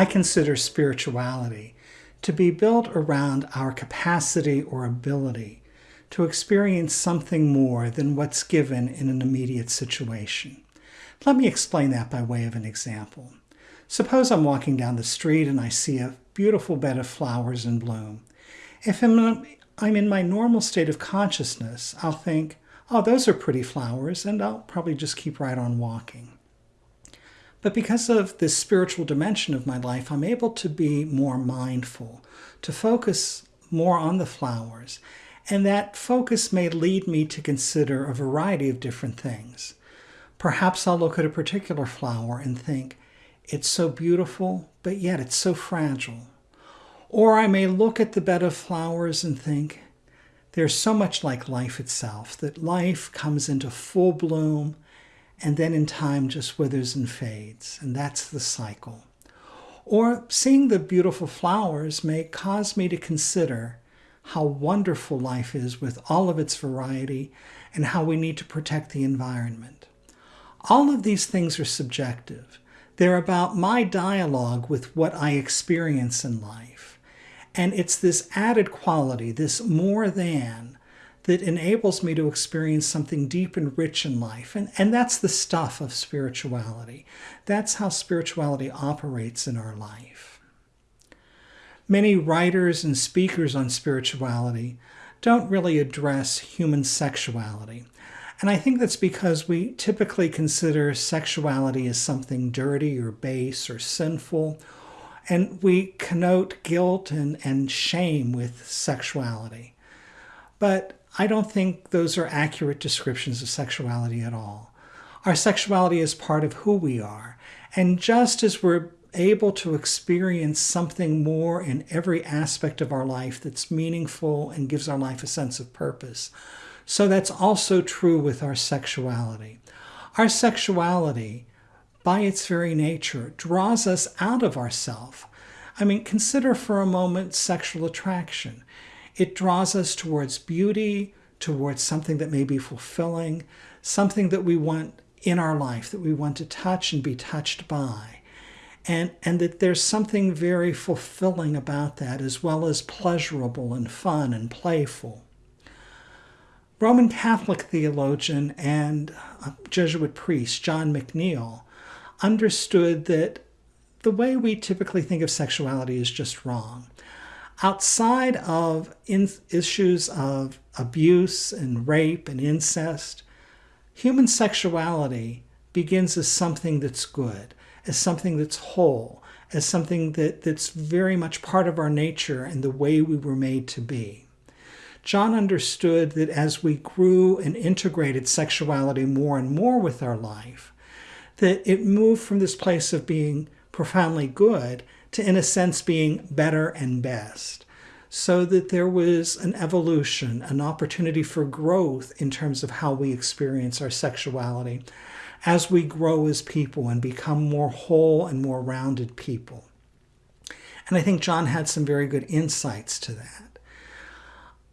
I consider spirituality to be built around our capacity or ability to experience something more than what's given in an immediate situation. Let me explain that by way of an example. Suppose I'm walking down the street and I see a beautiful bed of flowers in bloom. If I'm, in my normal state of consciousness, I'll think, oh, those are pretty flowers, and I'll probably just keep right on walking. But because of this spiritual dimension of my life, I'm able to be more mindful, to focus more on the flowers. And that focus may lead me to consider a variety of different things. Perhaps I'll look at a particular flower and think, it's so beautiful, but yet it's so fragile. Or I may look at the bed of flowers and think, they're so much like life itself, that life comes into full bloom and then in time just withers and fades, and that's the cycle. Or seeing the beautiful flowers may cause me to consider how wonderful life is with all of its variety and how we need to protect the environment. All of these things are subjective. They're about my dialogue with what I experience in life. And it's this added quality, this more than, that enables me to experience something deep and rich in life. And, and that's the stuff of spirituality. That's how spirituality operates in our life. Many writers and speakers on spirituality don't really address human sexuality. And I think that's because we typically consider sexuality as something dirty or base or sinful. And we connote guilt and, and shame with sexuality. But I don't think those are accurate descriptions of sexuality at all. Our sexuality is part of who we are. And just as we're able to experience something more in every aspect of our life that's meaningful and gives our life a sense of purpose, so that's also true with our sexuality. Our sexuality, by its very nature, draws us out of ourself. I mean, consider for a moment sexual attraction. It draws us towards beauty, towards something that may be fulfilling, something that we want in our life, that we want to touch and be touched by. And, and that there's something very fulfilling about that, as well as pleasurable and fun and playful. Roman Catholic theologian and uh, Jesuit priest John McNeill understood that the way we typically think of sexuality is just wrong outside of issues of abuse and rape and incest, human sexuality begins as something that's good, as something that's whole, as something that, that's very much part of our nature and the way we were made to be. John understood that as we grew and integrated sexuality more and more with our life, that it moved from this place of being profoundly good to, in a sense, being better and best. So that there was an evolution, an opportunity for growth in terms of how we experience our sexuality as we grow as people and become more whole and more rounded people. And I think John had some very good insights to that.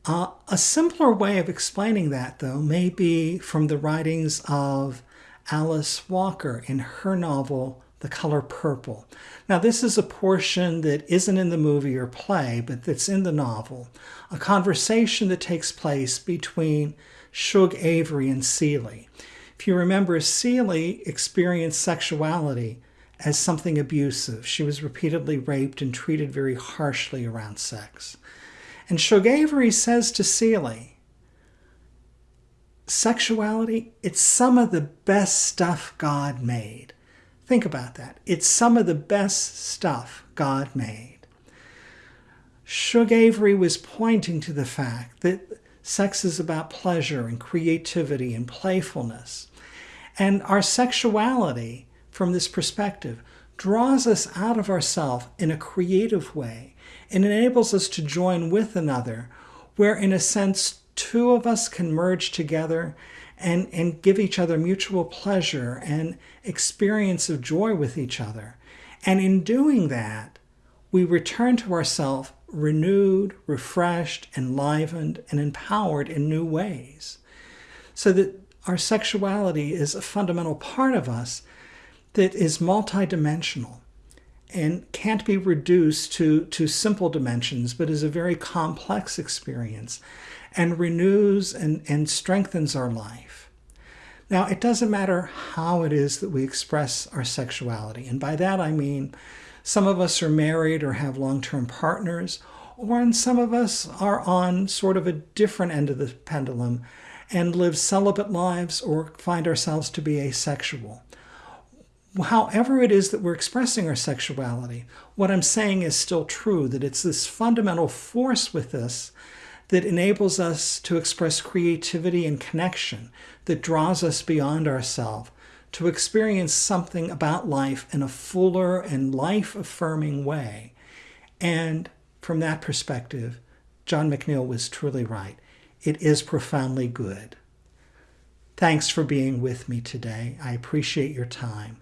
Uh, a simpler way of explaining that, though, may be from the writings of Alice Walker in her novel, The Color Purple. Now, this is a portion that isn't in the movie or play, but that's in the novel. A conversation that takes place between Shug Avery and Celie. If you remember, Celie experienced sexuality as something abusive. She was repeatedly raped and treated very harshly around sex. And Shug Avery says to Celie, sexuality, it's some of the best stuff God made. Think about that. It's some of the best stuff God made. Shug Avery was pointing to the fact that sex is about pleasure and creativity and playfulness. And our sexuality, from this perspective, draws us out of ourselves in a creative way and enables us to join with another, where, in a sense, two of us can merge together and, and give each other mutual pleasure and experience of joy with each other. And in doing that, we return to ourselves renewed, refreshed, enlivened, and empowered in new ways. So that our sexuality is a fundamental part of us that is multidimensional. and can't be reduced to, to simple dimensions, but is a very complex experience and renews and, and strengthens our life. Now, it doesn't matter how it is that we express our sexuality. And by that I mean some of us are married or have long term partners, or and some of us are on sort of a different end of the pendulum and live celibate lives or find ourselves to be asexual however it is that we're expressing our sexuality, what I'm saying is still true that it's this fundamental force with us that enables us to express creativity and connection, that draws us beyond ourselves, to experience something about life in a fuller and life affirming way. And from that perspective, John McNeill was truly right. It is profoundly good. Thanks for being with me today. I appreciate your time.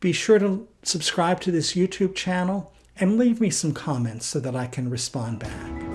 Be sure to subscribe to this YouTube channel and leave me some comments so that I can respond back.